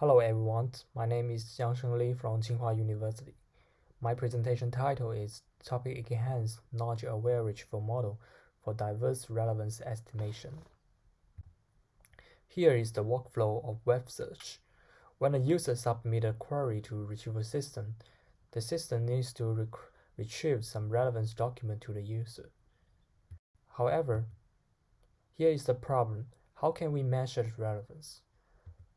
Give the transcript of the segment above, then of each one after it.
Hello everyone, my name is Xiangsheng Li from Tsinghua University. My presentation title is Topic Enhanced Knowledge Aware Retrieval Model for Diverse Relevance Estimation. Here is the workflow of web search. When a user submits a query to retrieval system, the system needs to retrieve some relevance document to the user. However, here is the problem. How can we measure relevance?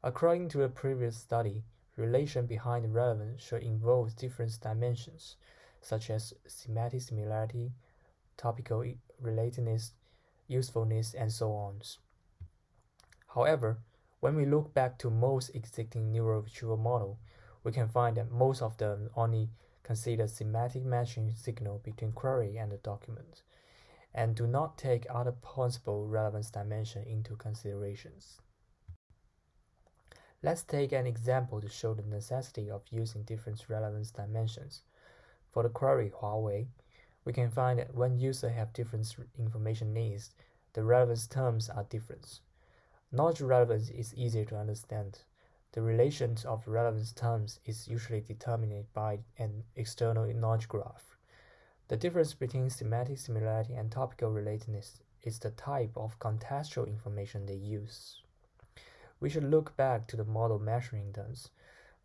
According to a previous study, relation behind relevance should involve different dimensions, such as semantic similarity, topical relatedness, usefulness, and so on. However, when we look back to most existing neural retrieval model, we can find that most of them only consider semantic matching signal between query and the document, and do not take other possible relevance dimension into considerations. Let's take an example to show the necessity of using different relevance dimensions. For the query Huawei, we can find that when users have different information needs, the relevance terms are different. Knowledge relevance is easier to understand. The relations of relevance terms is usually determined by an external knowledge graph. The difference between semantic similarity and topical relatedness is the type of contextual information they use. We should look back to the model measuring terms.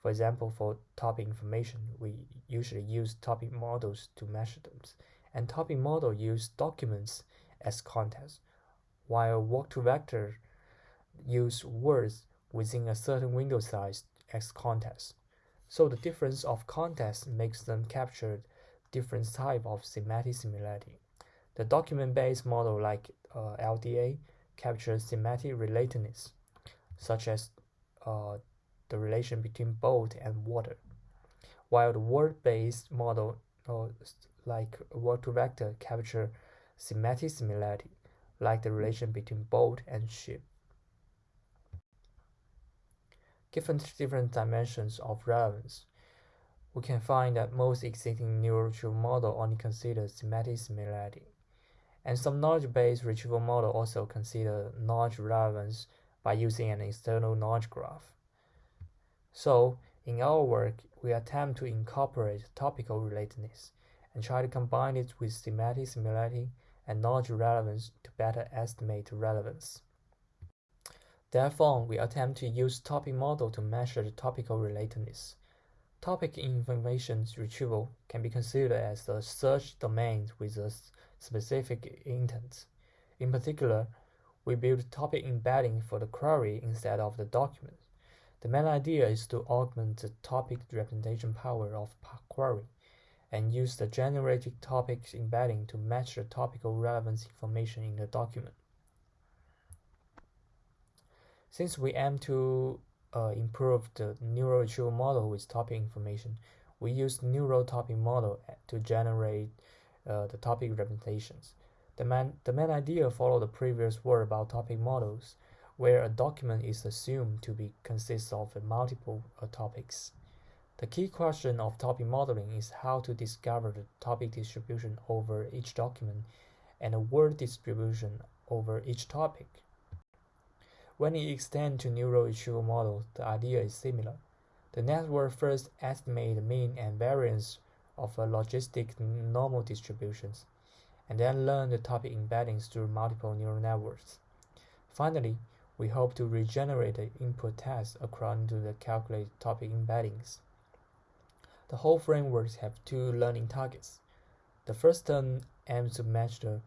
For example, for topic information, we usually use topic models to measure them, and topic model use documents as context, while word-to-vector use words within a certain window size as context. So the difference of context makes them capture different type of semantic similarity. The document-based model like uh, LDA captures semantic relatedness such as uh, the relation between boat and water, while the word-based model uh, like word-to-vector capture semantic similarity, like the relation between boat and ship. Given different dimensions of relevance, we can find that most existing neural model only consider semantic similarity, and some knowledge-based retrieval model also consider knowledge relevance by using an external knowledge graph. So, in our work, we attempt to incorporate topical relatedness and try to combine it with semantic similarity and knowledge relevance to better estimate relevance. Therefore, we attempt to use topic model to measure the topical relatedness. Topic information retrieval can be considered as a search domain with a specific intent. In particular, we build topic embedding for the query instead of the document. The main idea is to augment the topic representation power of query and use the generated topic embedding to match the topical relevance information in the document. Since we aim to uh, improve the neural retrieval model with topic information, we use neural topic model to generate uh, the topic representations. The main, the main idea follow the previous word about topic models, where a document is assumed to be consists of multiple uh, topics. The key question of topic modeling is how to discover the topic distribution over each document and the word distribution over each topic. When it extends to neural retrieval models, the idea is similar. The network first estimates the mean and variance of a logistic normal distributions and then learn the topic embeddings through multiple neural networks. Finally, we hope to regenerate the input text according to the calculated topic embeddings. The whole framework has two learning targets. The first term aims to match the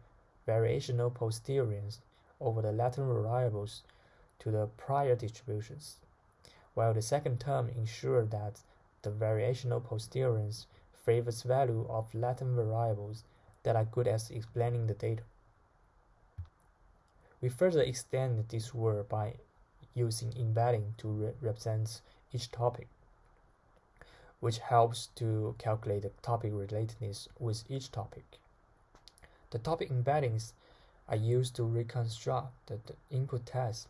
variational posteriors over the latent variables to the prior distributions, while the second term ensures that the variational posteriors favors value of latent variables that are good at explaining the data. We further extend this work by using embedding to re represent each topic, which helps to calculate the topic relatedness with each topic. The topic embeddings are used to reconstruct the, the input text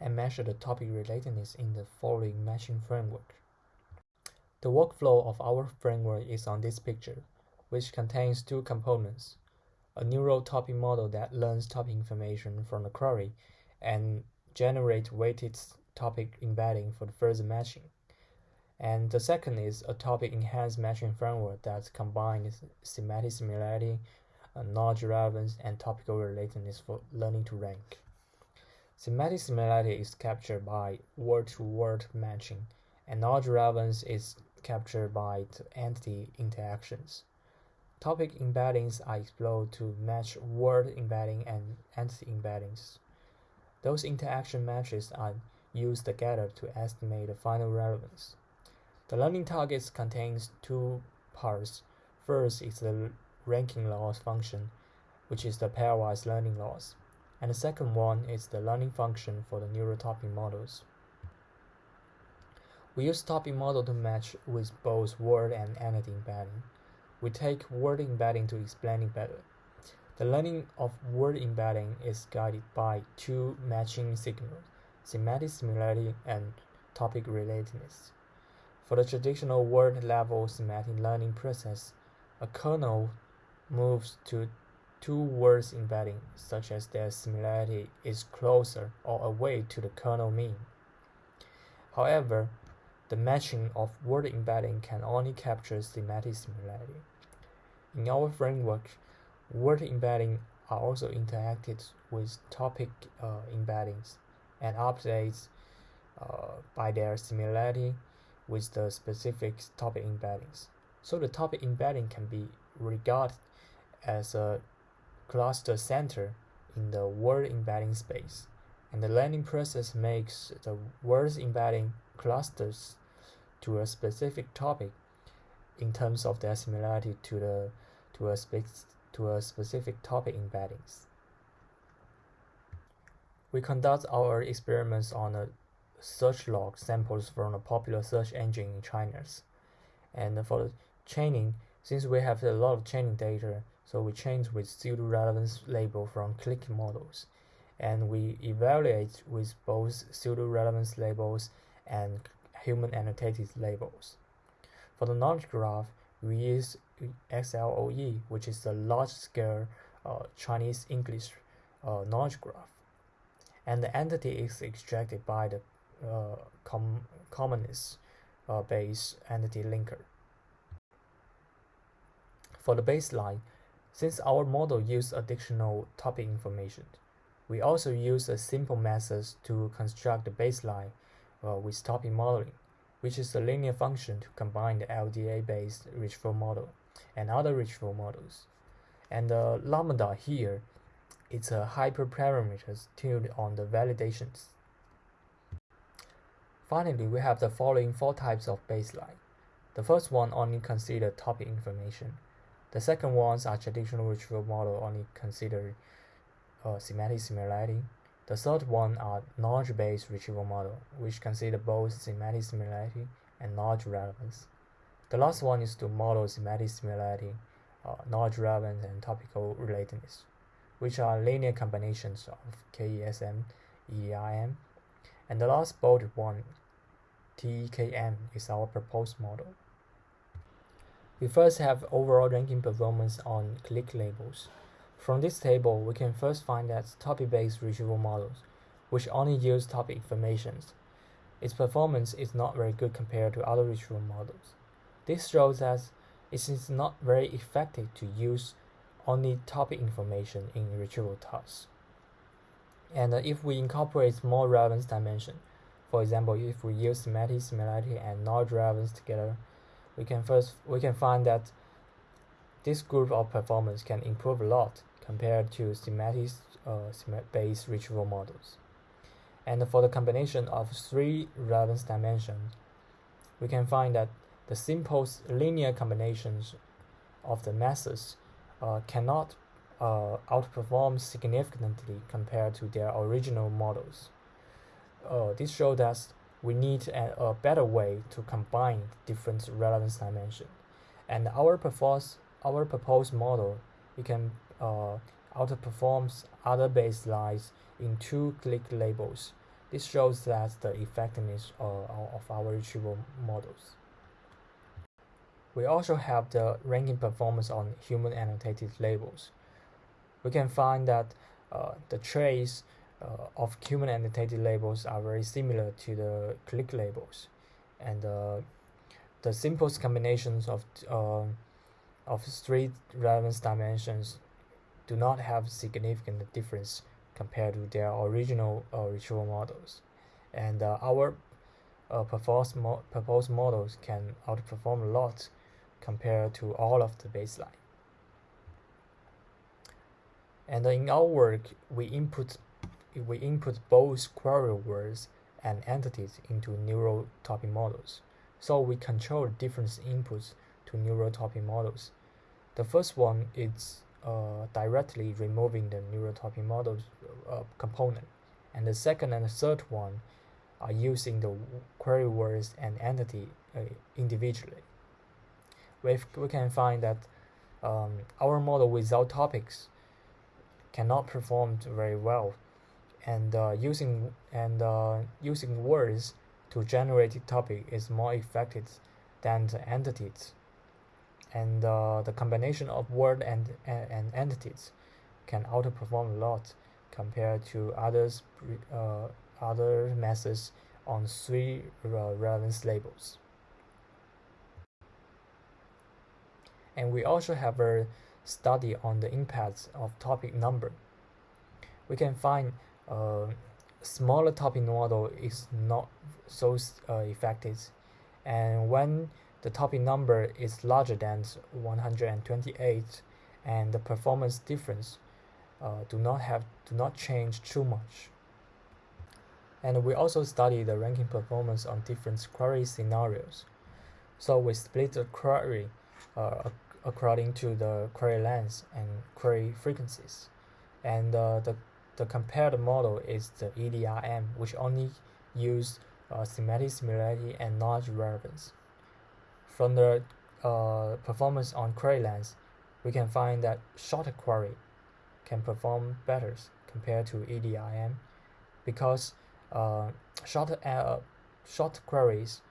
and measure the topic relatedness in the following matching framework. The workflow of our framework is on this picture which contains two components, a neural topic model that learns topic information from the query and generates weighted topic embedding for the further matching. And the second is a topic enhanced matching framework that combines semantic similarity, uh, knowledge relevance, and topical relatedness for learning to rank. Semantic similarity is captured by word to word matching, and knowledge relevance is captured by entity interactions. Topic embeddings are explored to match word embedding and entity embeddings. Those interaction matches are used together to estimate the final relevance. The learning targets contains two parts. First is the ranking loss function, which is the pairwise learning loss and the second one is the learning function for the neural topic models. We use topic model to match with both word and entity embedding. We take word embedding to explain it better. The learning of word embedding is guided by two matching signals, semantic similarity and topic relatedness. For the traditional word level semantic learning process, a kernel moves to two words embedding, such as their similarity is closer or away to the kernel mean. However, the matching of word embedding can only capture semantic similarity. In our framework, word embedding are also interacted with topic uh, embeddings and updates uh, by their similarity with the specific topic embeddings. So the topic embedding can be regarded as a cluster center in the word embedding space, and the learning process makes the words embedding clusters to a specific topic in terms of their similarity to the to a space to a specific topic embeddings. We conduct our experiments on a search log samples from a popular search engine in China. And for the training, since we have a lot of training data, so we change with pseudo-relevance label from click models. And we evaluate with both pseudo-relevance labels and human annotated labels. For the knowledge graph, we use XLORE, which is the large-scale uh, Chinese English uh, knowledge graph. And the entity is extracted by the uh, com commonness uh, base entity linker. For the baseline, since our model uses additional topic information, we also use a simple method to construct the baseline uh, with topic modeling, which is a linear function to combine the LDA-based retrieval model and other retrieval models. And the lambda here is a hyperparameter tuned on the validations. Finally, we have the following four types of baseline. The first one only consider topic information. The second ones are traditional retrieval model only consider uh, semantic similarity. The third one are knowledge-based retrieval model, which consider both semantic similarity and knowledge relevance. The last one is to model semantic similarity, uh, knowledge relevance, and topical relatedness, which are linear combinations of KESM, EIM, and the last bolded one, TEKM, is our proposed model. We first have overall ranking performance on click labels. From this table, we can first find that topic-based retrieval models, which only use topic information, its performance is not very good compared to other retrieval models. This shows us it is not very effective to use only topic information in retrieval tasks. And uh, if we incorporate more relevance dimension, for example, if we use semantic similarity and knowledge relevance together, we can first we can find that this group of performance can improve a lot compared to semantic uh, based retrieval models. And for the combination of three relevance dimensions, we can find that the simple linear combinations of the methods uh, cannot uh, outperform significantly compared to their original models. Uh, this shows that we need a, a better way to combine different relevance dimensions. And our proposed, our proposed model, it can uh, outperforms other baselines in two click labels. This shows that the effectiveness uh, of our retrieval models. We also have the ranking performance on human annotated labels. We can find that uh, the trace uh, of human annotated labels are very similar to the click labels, and uh, the simplest combinations of uh, of three relevance dimensions do not have significant difference compared to their original uh, retrieval models, and uh, our uh, proposed, mo proposed models can outperform a lot compared to all of the baseline. And in our work, we input we input both query words and entities into neural topic models. So we control different inputs to neural topic models. The first one is uh, directly removing the neural topic model uh, component, and the second and the third one are using the query words and entity uh, individually. We, we can find that um, our model without topics cannot perform very well. And uh, using and uh, using words to generate a topic is more effective than the entities. And uh, the combination of word and, and, and entities can outperform a lot compared to others uh, other methods on three uh, relevance labels and we also have a study on the impacts of topic number. We can find uh, smaller topic model is not so uh, effective. And when the topic number is larger than 128 and the performance difference uh, do not have do not change too much. And we also study the ranking performance on different query scenarios. So we split the query uh, according to the query length and query frequencies and uh, the the compared model is the EDRM, which only use uh, semantic similarity and knowledge relevance. From the uh, performance on query length, we can find that shorter query can perform better compared to EDRM because uh, short, uh, short queries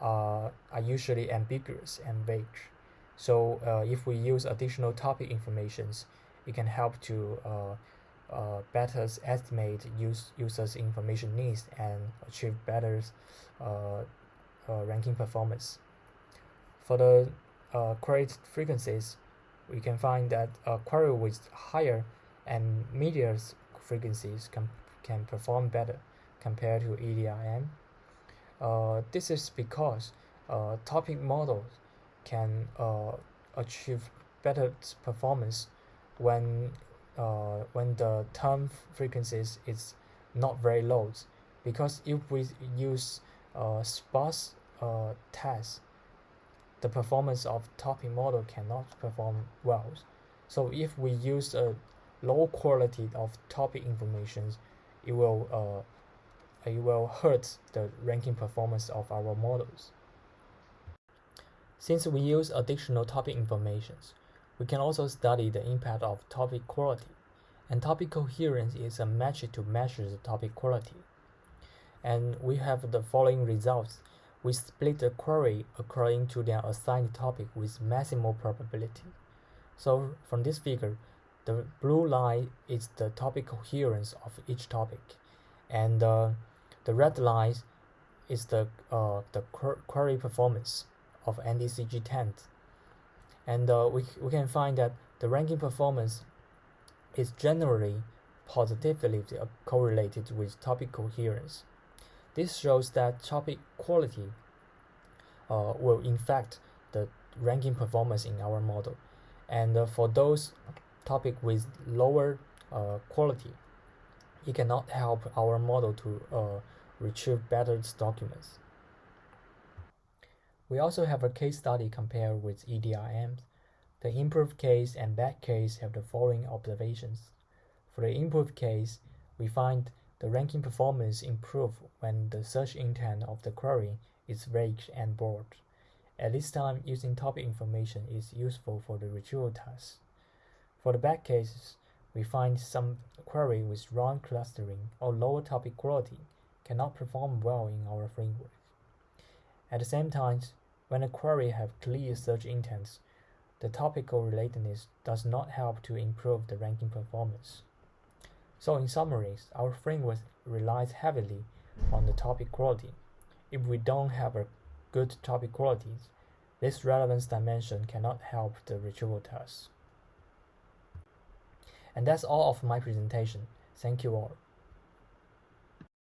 are usually ambiguous and vague. So uh, if we use additional topic informations, it can help to uh, uh, better estimate use, users' information needs and achieve better uh, uh, ranking performance. For the uh, query frequencies, we can find that a query with higher and medium frequencies can, can perform better compared to EDRM. Uh, this is because topic models can uh, achieve better performance when uh, when the term frequencies is not very low. Because if we use uh, sparse uh, tests the performance of topic model cannot perform well. So if we use a low quality of topic information it will uh, it will hurt the ranking performance of our models since we use additional topic informations we can also study the impact of topic quality, and topic coherence is a metric to measure the topic quality. And we have the following results. We split the query according to their assigned topic with maximal probability. So from this figure, the blue line is the topic coherence of each topic, and uh, the red line is the uh, the query performance of NDCG 10 and uh, we, we can find that the ranking performance is generally positively correlated with topic coherence. This shows that topic quality uh, will affect the ranking performance in our model. And uh, for those topic with lower uh, quality, it cannot help our model to uh, retrieve better documents. We also have a case study compared with EDRMs. The improved case and bad case have the following observations. For the improved case, we find the ranking performance improve when the search intent of the query is vague and broad. At this time, using topic information is useful for the retrieval task. For the bad cases, we find some query with wrong clustering or lower topic quality cannot perform well in our framework. At the same time, when a query have clear search intents, the topical relatedness does not help to improve the ranking performance. So in summary, our framework relies heavily on the topic quality. If we don't have a good topic qualities, this relevance dimension cannot help the retrieval task. And that's all of my presentation. Thank you all.